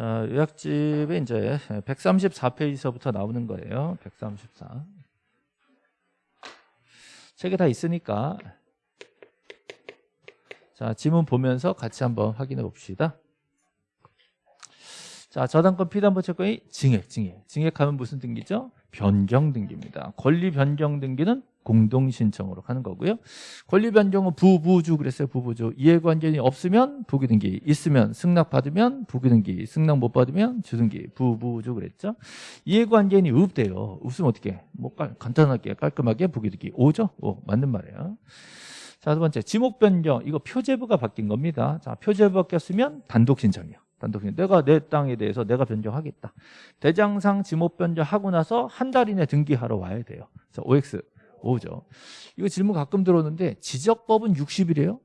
자, 요약집에 이제 134페이지서부터 나오는 거예요. 134. 책에 다 있으니까 자, 지문 보면서 같이 한번 확인해 봅시다. 자, 저당권 피담보 채권이 증액, 증액. 증액하면 무슨 등기죠? 변경 등기입니다. 권리 변경 등기는 공동 신청으로 하는 거고요. 권리 변경은 부부주 그랬어요. 부부주. 이해관계이 없으면 부기 등기, 있으면 승낙 받으면 부기 등기, 승낙 못 받으면 주등기, 부부주 그랬죠. 이해관계인이 없대요. 없으면 어떻게? 뭐 간단하게 깔끔하게 부기 등기. 오죠? 오, 맞는 말이에요. 자, 두 번째 지목 변경. 이거 표제부가 바뀐 겁니다. 자, 표제부 바뀌었으면 단독 신청이요. 단독. 내가 내 땅에 대해서 내가 변경하겠다. 대장상 지목 변경하고 나서 한 달 이내 등기하러 와야 돼요. 그래서 OX 오죠. 이거 질문 가끔 들어오는데 지적법은 60일이에요.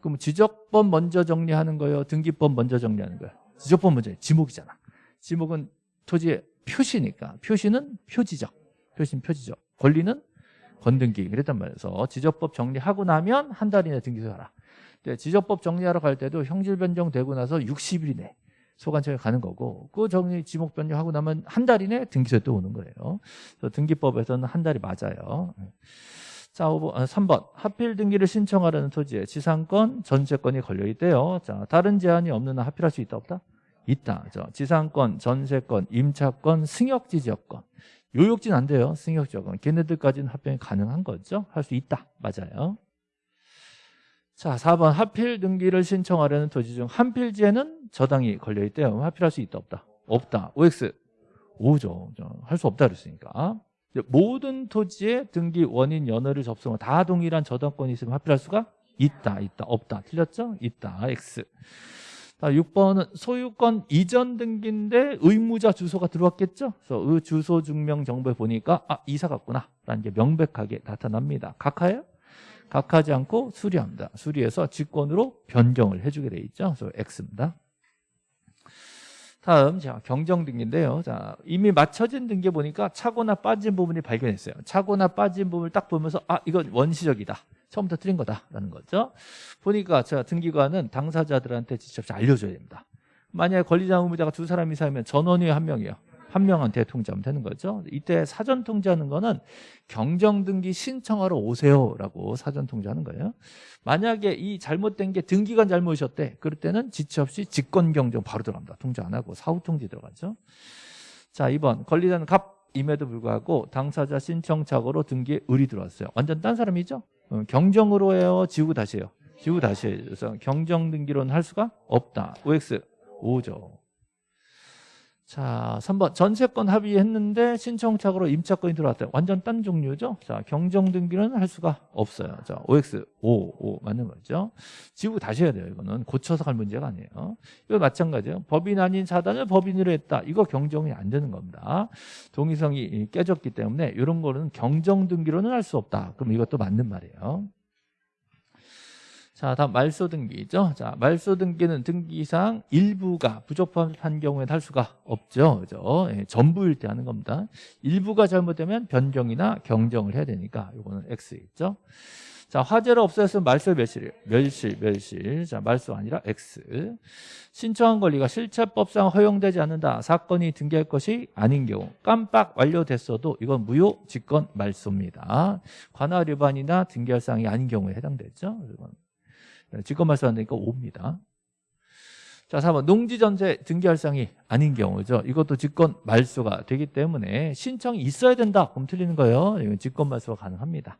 그럼 지적법 먼저 정리하는 거예요? 등기법 먼저 정리하는 거예요? 지적법 먼저 지목이잖아. 지목은 토지의 표시니까 표시는 표지적, 표시는 표지적. 권리는 건등기 그랬단 말이에서 지적법 정리하고 나면 한 달 이내 등기소하라. 지적법 정리하러 갈 때도 형질 변경되고 나서 60일 이내 소관청에 가는 거고 그 정리 지목 변경하고 나면 한 달 이내 등기소에 또 오는 거예요. 그래서 등기법에서는 한 달이 맞아요. 자, 5번, 3번. 아, 하필 등기를 신청하려는 토지에 지상권, 전세권이 걸려 있대요. 자, 다른 제한이 없는 한 하필할 수 있다 없다? 있다. 저 지상권, 전세권, 임차권, 승역지 지역권. 요역지는 안 돼요. 승역 지역권. 걔네들까지는 합병이 가능한 거죠. 할 수 있다. 맞아요. 자, 4번 하필 등기를 신청하려는 토지 중 한 필지에는 저당이 걸려 있대요. 하필할 수 있다 없다? 없다. OX 5죠. 할 수 없다 그랬으니까. 모든 토지의 등기 원인 연어를 접수하면 다 동일한 저당권이 있으면 하필할 수가 있다, 있다, 없다. 틀렸죠? 있다. X. 자, 6번은 소유권 이전 등기인데 의무자 주소가 들어왔겠죠? 그래서 의 주소 증명 정보에 보니까 아, 이사 갔구나. 라는 게 명백하게 나타납니다. 각하예요? 각하지 않고 수리합니다. 수리해서 직권으로 변경을 해주게 돼 있죠. 그래서 X입니다. 다음 자 경정 등기인데요. 자 이미 맞춰진 등기 보니까 차거나 빠진 부분이 발견했어요. 차거나 빠진 부분을 딱 보면서 아 이건 원시적이다. 처음부터 틀린 거다라는 거죠. 보니까 자 등기관은 당사자들한테 직접 알려줘야 됩니다. 만약에 권리자 의무자가 두 사람 이상이면 전원이 한 명이요. 한 명한테 통지하면 되는 거죠. 이때 사전 통지하는 거는 경정등기 신청하러 오세요라고 사전 통지하는 거예요. 만약에 이 잘못된 게 등기관 잘못이었대. 그럴 때는 지체 없이 직권경정 바로 들어갑니다. 통지 안 하고 사후 통지 들어가죠. 자, 2번 권리자는 갑임에도 불구하고 당사자 신청착오로 등기에 을이 들어왔어요. 완전 딴 사람이죠? 어, 경정으로 해요? 지우고 다시 해요? 지우고 다시 해요. 그래서 경정등기로는 할 수가 없다. OX 5죠. 자, 3번 전세권 합의했는데 신청착오로 임차권이 들어왔다. 완전 딴 종류죠. 자, 경정 등기는 할 수가 없어요. 자, OX 5, 5 맞는 거죠. 지우고 다시 해야 돼요. 이거는 고쳐서 갈 문제가 아니에요. 이거 마찬가지예요. 법인 아닌 사단을 법인으로 했다. 이거 경정이 안 되는 겁니다. 동의성이 깨졌기 때문에 이런 거는 경정 등기로는 할 수 없다. 그럼 이것도 맞는 말이에요. 자, 다음 말소 등기죠. 자, 말소 등기는 등기상 일부가 부적합한 경우에는 할 수가 없죠. 그죠? 예, 전부일 때 하는 겁니다. 일부가 잘못되면 변경이나 경정을 해야 되니까 이거는 X 있죠. 자, 화재를 없애으면 말소 멸실이에요. 멸실, 멸실. 자, 말소 아니라 X. 신청한 권리가 실체법상 허용되지 않는다. 사건이 등기할 것이 아닌 경우 깜빡 완료됐어도 이건 무효 직권 말소입니다. 관할 위반이나 등기할 사항이 아닌 경우에 해당되죠. 이건 네, 직권 말소한다니까 5입니다. 자, 4번 농지전세 등기할 상이 아닌 경우죠. 이것도 직권 말소가 되기 때문에 신청이 있어야 된다. 그럼 틀리는 거예요. 이건 직권 말소가 가능합니다.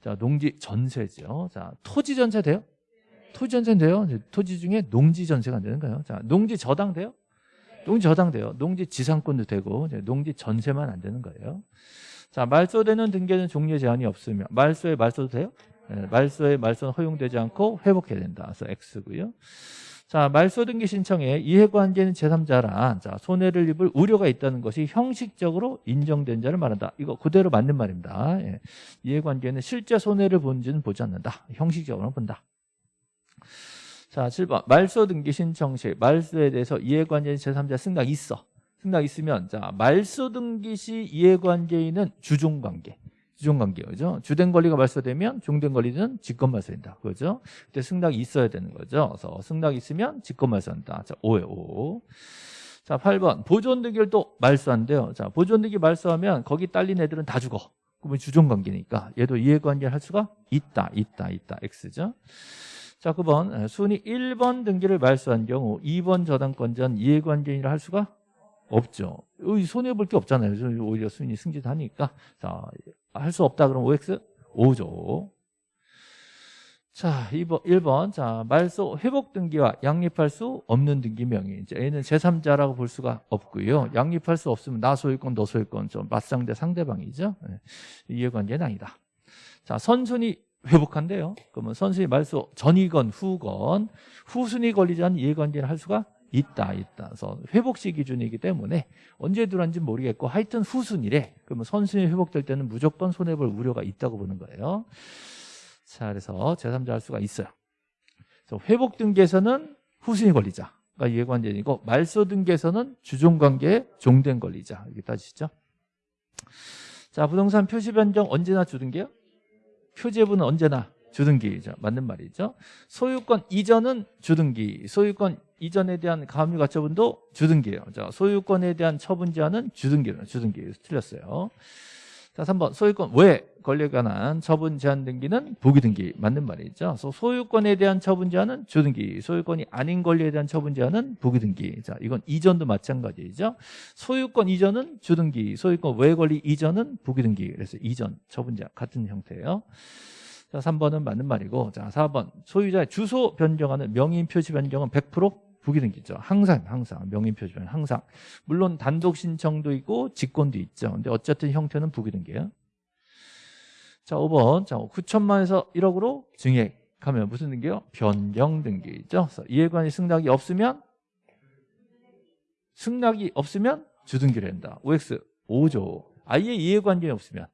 자, 농지 전세죠. 자, 토지 전세 돼요? 토지 전세 돼요? 토지 중에 농지 전세가 안 되는 거예요. 자, 농지 저당 돼요? 농지 저당 돼요. 농지 지상권도 되고 농지 전세만 안 되는 거예요. 자, 말소되는 등기는 종료 제한이 없으며 말소에 말소도 돼요? 예, 말소의 말소는 허용되지 않고 회복해야 된다. 그래서 X고요. 자, 말소 등기 신청에 이해관계는 제3자란 자, 손해를 입을 우려가 있다는 것이 형식적으로 인정된 자를 말한다. 이거 그대로 맞는 말입니다. 예. 이해관계는 실제 손해를 본지는 보지 않는다. 형식적으로 본다. 자, 7번. 말소 등기 신청 시 말소에 대해서 이해관계인 제3자 승낙 있어. 승낙 있으면 자, 말소 등기 시 이해관계인은 주종관계. 주종 관계죠. 주된 권리가 말소되면 종된 권리는 직권 말소된다. 그죠? 그때 승낙이 있어야 되는 거죠. 그래서 승낙이 있으면 직권 말소한다. 자, 5에 5. 자, 8번. 보존 등기를 또 말소한대요. 자, 보존 등기 말소하면 거기 딸린 애들은 다 죽어. 그러면 주종 관계니까 얘도 이해관계를 할 수가 있다. 있다. 있다. X죠. 자, 9번. 순위 1번 등기를 말소한 경우 2번 저당권자는 이해관계인을 할 수가 없죠. 손해볼 게 없잖아요. 오히려 순위 승진하니까. 자, 할 수 없다 그러면 OX 5죠. 자, 2번, 1번. 자, 말소 회복 등기와 양립할 수 없는 등기 명의. 이제 A는 제3자라고 볼 수가 없고요. 양립할 수 없으면 나 소유권, 너 소유권 좀 맞상대 상대방이죠. 네. 이해관계는 아니다. 자, 선순위 회복한대요. 그러면 선순위 말소 전이건 후건 후순위 않은 이해관계를 할 수가 있다, 있다. 그래서 회복시 기준이기 때문에 언제 들어왔는지 모르겠고 하여튼 후순위래. 그러면 선순위 회복될 때는 무조건 손해볼 우려가 있다고 보는 거예요. 자, 그래서 제3자 할 수가 있어요. 그래서 회복 등기에서는 후순위 권리자가 이해관계이고 말소 등기에서는 주종 관계에 종된 권리자 이렇게 따지시죠. 자, 부동산 표시 변경 언제나 주등기요? 표제부는 언제나 주등기죠. 맞는 말이죠. 소유권 이전은 주등기, 소유권 이전에 대한 가압류 가처분도 주등기예요. 자, 소유권에 대한 처분 제한은 주등기예요. 주등기. 틀렸어요. 자, 3번 소유권 왜 권리에 관한 처분 제한 등기는 부기 등기 맞는 말이죠. 소유권에 대한 처분 제한은 주등기, 소유권이 아닌 권리에 대한 처분 제한은 부기 등기. 자, 이건 이전도 마찬가지죠. 소유권 이전은 주등기, 소유권 외 권리 이전은 부기 등기. 그래서 이전 처분 제한 같은 형태예요. 자, 3번은 맞는 말이고 자, 4번 소유자의 주소 변경하는 명의인 표시 변경은 100% 부기등기죠. 항상 항상 명의 표시는 항상 물론 단독 신청도 있고 직권도 있죠. 근데 어쨌든 형태는 부기등기예요. 자 5번 자 9천만에서 1억으로 증액하면 무슨 등기요? 변경 등기죠. 이해관이 승낙이 없으면 승낙이 없으면 주등기를 한다. OX 5조 아예 이해관계이 없으면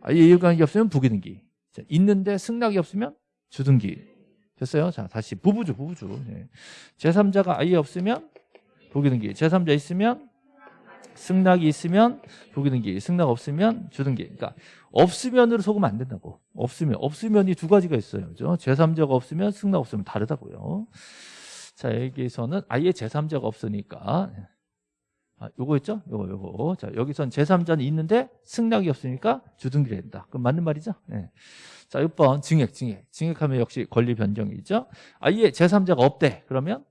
아예 이해관계 없으면 부기등기 있는데 승낙이 없으면 주등기 됐어요? 자, 다시 부부주, 부부주. 네. 제3자가 아예 없으면 부기등기. 제3자 있으면 승낙이 있으면 부기등기. 승낙 없으면 주등기. 그러니까 없으면으로 속으면 안 된다고. 없으면. 없으면이 두 가지가 있어요. 그죠? 제3자가 없으면 승낙 없으면 다르다고요. 자, 여기에서는 아예 제3자가 없으니까 아, 요거 있죠? 요거 요거. 자, 여기선 제3자는 있는데 승낙이 없으니까 주등기를 한다. 그럼 맞는 말이죠? 네. 자, 6번 증액, 증액. 증액하면 역시 권리 변경이죠. 아예 제3자가 없대. 그러면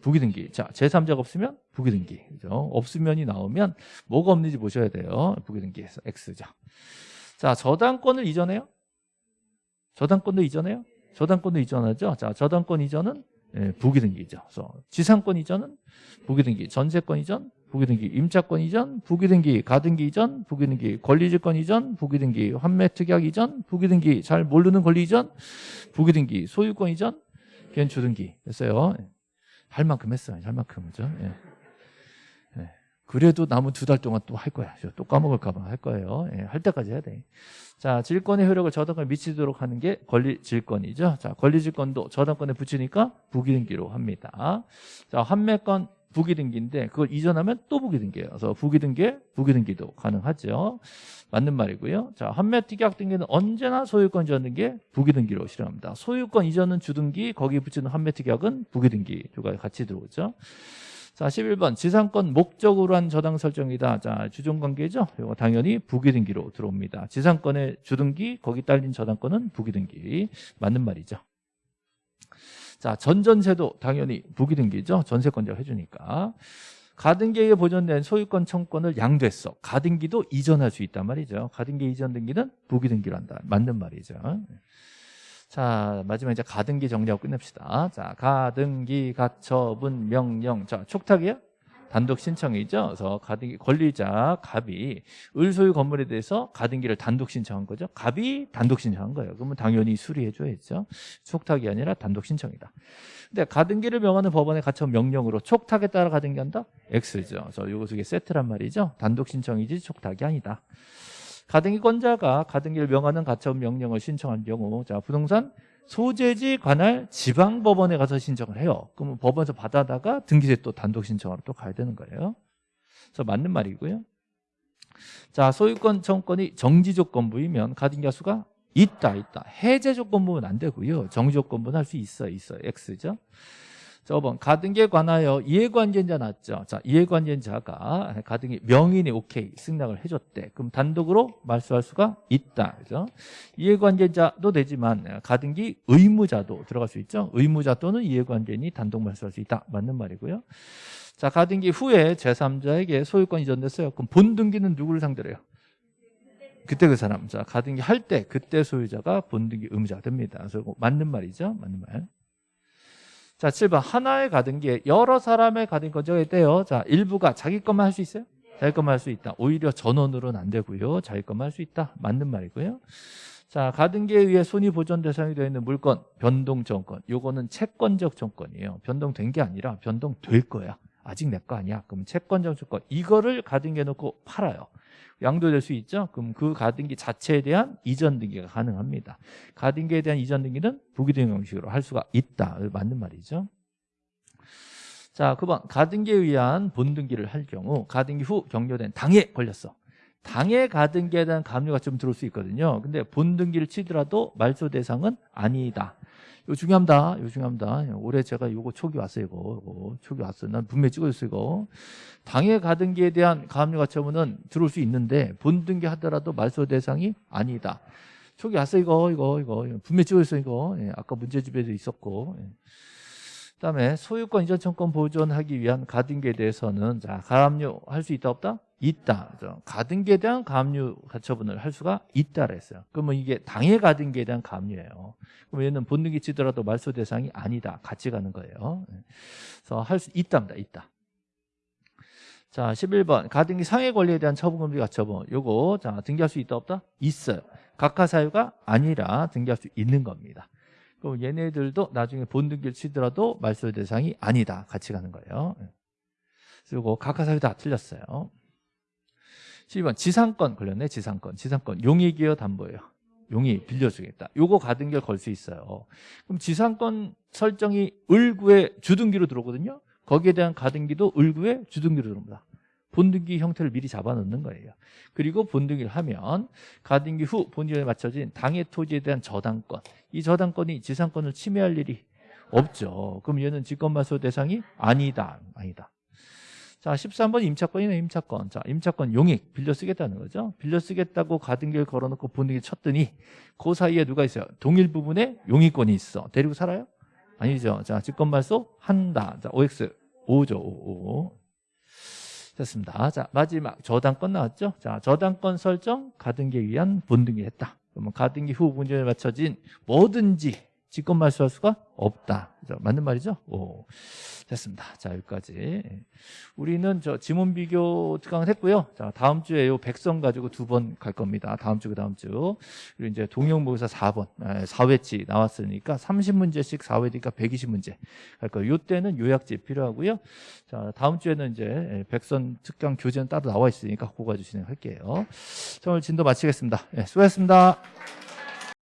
부기등기. 자, 제3자가 없으면 부기등기. 그죠? 없으면이 나오면 뭐가 없는지 보셔야 돼요. 부기등기에서 X죠. 자, 저당권을 이전해요? 저당권도 이전해요? 저당권도 이전하죠. 자, 저당권 이전은 예, 부기등기죠. 그래서 지상권 이전은 부기등기, 전세권 이전, 부기등기, 임차권 이전, 부기등기, 가등기 이전, 부기등기, 권리질권 이전, 부기등기, 환매특약 이전, 부기등기, 잘 모르는 권리 이전, 부기등기, 소유권 이전, 걔는 주등기 됐어요. 할 만큼 했어요. 할 만큼 그죠? 예. 예. 그래도 남은 두 달 동안 또 할 거야. 또 까먹을까 봐 할 거예요. 예. 할 때까지 해야 돼. 자, 질권의 효력을 저당권에 미치도록 하는 게 권리 질권이죠. 자, 권리 질권도 저당권에 붙이니까 부기등기로 합니다. 자, 환매권 부기등기인데 그걸 이전하면 또 부기등기예요. 그래서 부기등기, 부기등기도 가능하죠. 맞는 말이고요. 자, 환매 특약 등기는 언제나 소유권 이전 등기 부기등기로 실행합니다. 소유권 이전은 주등기, 거기에 붙이는 환매 특약은 부기등기 두 가지 같이 들어오죠. 자, 11번 지상권 목적으로 한 저당 설정이다. 자, 주종관계죠. 이거 당연히 부기등기로 들어옵니다. 지상권의 주등기, 거기 딸린 저당권은 부기등기. 맞는 말이죠. 자, 전전세도 당연히 부기등기죠. 전세권자가 해주니까. 가등기에 보존된 소유권 청권을 양도했어. 가등기도 이전할 수 있단 말이죠. 가등기 이전 등기는 부기등기로 한다. 맞는 말이죠. 자, 마지막 이제 가등기 정리하고 끝냅시다. 자, 가등기, 가처분, 명령. 자, 촉탁이요? 단독 신청이죠. 그래서 가등기 권리자 갑이 을소유 건물에 대해서 가등기를 단독 신청한 거죠. 갑이 단독 신청한 거예요. 그러면 당연히 수리해 줘야죠. 촉탁이 아니라 단독 신청이다. 근데 가등기를 명하는 법원의 가처분 명령으로 촉탁에 따라 가등기한다? X죠. 그래서 요거 두 개 세트란 말이죠. 단독 신청이지 촉탁이 아니다. 가등기권자가 가등기를 명하는 가처분 명령을 신청한 경우 자 부동산 소재지 관할 지방법원에 가서 신청을 해요. 그러면 법원에서 받아다가 등기세 또 단독 신청하러 또 가야 되는 거예요. 그래서 맞는 말이고요. 자, 소유권 청권이 정지 조건부이면 가등기수가 있다, 있다. 해제 조건부는 안 되고요. 정지 조건부는 할 수 있어요, 있어요. X죠. 저번 가등기에 관하여 이해관계자 났죠. 자, 이해관계자가 가등기 명인이 오케이 승낙을 해줬대. 그럼 단독으로 말소할 수가 있다. 그죠? 이해관계자도 되지만 가등기 의무자도 들어갈 수 있죠. 의무자 또는 이해관계인이 단독 말소할 수 있다. 맞는 말이고요. 자, 가등기 후에 제3자에게 소유권 이전됐어요. 그럼 본 등기는 누구를 상대로 해요? 그때 그 사람. 자, 가등기 할 때 그때 소유자가 본 등기 의무자가 됩니다. 그래서 맞는 말이죠. 맞는 말. 자, 7번. 하나의 가등기에 여러 사람의 가등기 건조가 있대요. 자, 일부가 자기 것만 할 수 있어요? 자기 것만 할 수 있다. 오히려 전원으로는 안 되고요. 자기 것만 할 수 있다. 맞는 말이고요. 자, 가등기에 의해 손이 보존 대상이 되어 있는 물건, 변동 정권. 요거는 채권적 정권이에요. 변동된 게 아니라 변동될 거야. 아직 내 거 아니야. 그럼 채권적 정권. 이거를 가등기에 놓고 팔아요. 양도될 수 있죠. 그럼 그 가등기 자체에 대한 이전 등기가 가능합니다. 가등기에 대한 이전 등기는 부기등 형식으로 할 수가 있다. 맞는 말이죠. 자, 9번 가등기에 의한 본등기를 할 경우 가등기 후 경료된 당해 걸렸어. 당해 가등기에 대한 가압류가 좀 들어올 수 있거든요. 근데 본등기를 치더라도 말소 대상은 아니다. 이거 중요합니다. 이거 중요합니다. 올해 제가 이거 초기 왔어요. 이거, 이거 초기 왔어요. 난 분명히 찍어줬어요. 이거. 당해 가등기에 대한 가압류 가처분은 들어올 수 있는데 본등기 하더라도 말소 대상이 아니다. 초기 왔어요. 이거 이거 이거 분명히 찍어줬어요. 이거 예, 아까 문제집에도 있었고. 예. 그다음에 소유권 이전 청권 보존하기 위한 가등기에 대해서는 자 가압류 할 수 있다 없다? 있다. 가등기에 대한 가압류 가처분을 할 수가 있다 그랬어요. 그러면 이게 당해 가등기에 대한 가압류예요. 그럼 얘는 본등기 치더라도 말소 대상이 아니다. 같이 가는 거예요. 예. 그래서 할 수 있답니다. 있다. 자, 11번. 가등기 상해 권리에 대한 처분금지 가처분. 요거 자, 등기할 수 있다 없다? 있어요. 각하 사유가 아니라 등기할 수 있는 겁니다. 그럼 얘네들도 나중에 본등기를 치더라도 말소 대상이 아니다. 같이 가는 거예요. 예. 그리고 각하 사유 다 틀렸어요. 12번 지상권 걸렸네. 지상권. 지상권 용익이요 담보예요. 용이 빌려주겠다. 요거 가등기를 걸 수 있어요. 그럼 지상권 설정이 을구의 주등기로 들어오거든요. 거기에 대한 가등기도 을구의 주등기로 들어옵니다. 본등기 형태를 미리 잡아놓는 거예요. 그리고 본등기를 하면 가등기 후 본질에 맞춰진 당해 토지에 대한 저당권. 이 저당권이 지상권을 침해할 일이 없죠. 그럼 얘는 직권말소 대상이 아니다. 아니다. 자, 13번 임차권이네, 임차권. 자, 임차권 용익 빌려 쓰겠다는 거죠. 빌려 쓰겠다고 가등기를 걸어놓고 본등기 쳤더니 그 사이에 누가 있어요? 동일 부분에 용익권이 있어. 데리고 살아요? 아니죠. 자, 직권말소 한다. 자, OX 5죠. 5. 5. 됐습니다. 자, 마지막 저당권 나왔죠? 자, 저당권 설정 가등기에 의한 본등기 했다. 그러면 가등기 후 문제에 맞춰진 뭐든지 직권 말소할 수가 없다. 그죠? 맞는 말이죠? 오. 됐습니다. 자, 여기까지. 우리는 저 지문 비교 특강을 했고요. 자, 다음 주에 요 백성 가지고 두 번 갈 겁니다. 다음 주, 그 다음 주. 그리고 이제 동영 모의사 4번, 4회치 나왔으니까 30문제씩 4회니까 120문제 갈 거예요. 요 때는 요약집 필요하고요. 자, 다음 주에는 이제 백선 특강 교재는 따로 나와 있으니까 그거 가지고 진행할게요. 자, 오늘 진도 마치겠습니다. 네, 수고하셨습니다.